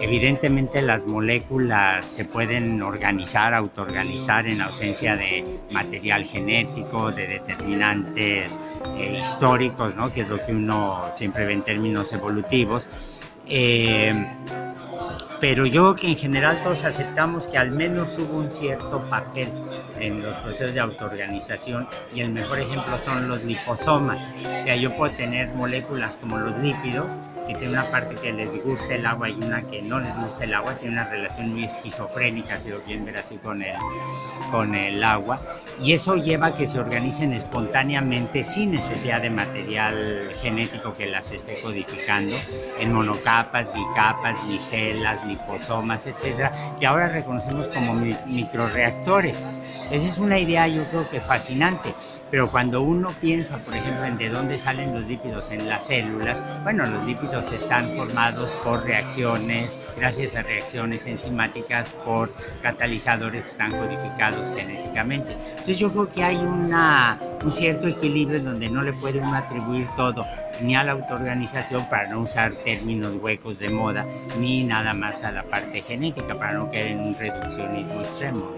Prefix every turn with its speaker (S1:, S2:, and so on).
S1: Evidentemente las moléculas se pueden organizar, autoorganizar en ausencia de material genético, de determinantes eh, históricos, ¿no? que es lo que uno siempre ve en términos evolutivos. Eh, pero yo que en general todos aceptamos que al menos hubo un cierto papel en los procesos de autoorganización y el mejor ejemplo son los liposomas. O sea, yo puedo tener moléculas como los lípidos, que tiene una parte que les gusta el agua y una que no les gusta el agua, tiene una relación muy esquizofrénica, si lo quieren ver así con el, con el agua, y eso lleva a que se organicen espontáneamente sin necesidad de material genético que las esté codificando, en monocapas, bicapas, liposomas, etcétera, que ahora reconocemos como microreactores. Esa es una idea yo creo que fascinante, pero cuando uno piensa, por ejemplo, en de dónde salen los lípidos en las células, bueno, los lípidos están formados por reacciones, gracias a reacciones enzimáticas, por catalizadores que están codificados genéticamente. Entonces yo creo que hay una, un cierto equilibrio donde no le puede uno atribuir todo ni a la autoorganización para no usar términos huecos de moda, ni nada más a la parte genética para no caer en un reduccionismo extremo.